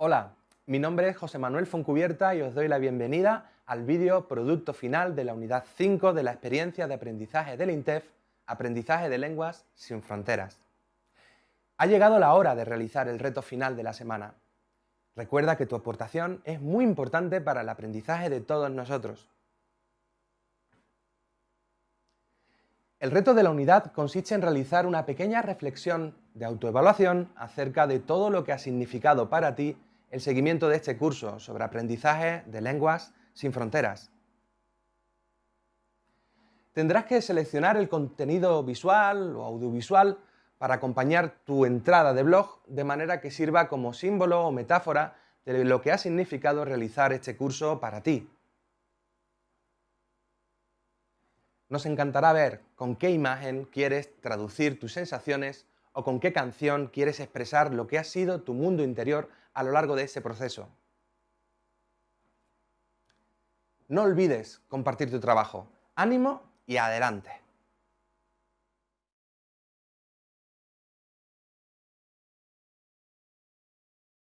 Hola, mi nombre es José Manuel Foncubierta y os doy la bienvenida al vídeo producto final de la unidad 5 de la experiencia de aprendizaje del INTEF, Aprendizaje de Lenguas sin Fronteras. Ha llegado la hora de realizar el reto final de la semana. Recuerda que tu aportación es muy importante para el aprendizaje de todos nosotros. El reto de la unidad consiste en realizar una pequeña reflexión de autoevaluación acerca de todo lo que ha significado para ti el seguimiento de este curso sobre aprendizaje de lenguas sin fronteras. Tendrás que seleccionar el contenido visual o audiovisual para acompañar tu entrada de blog de manera que sirva como símbolo o metáfora de lo que ha significado realizar este curso para ti. Nos encantará ver con qué imagen quieres traducir tus sensaciones o con qué canción quieres expresar lo que ha sido tu mundo interior a lo largo de ese proceso. No olvides compartir tu trabajo. ¡Ánimo y adelante!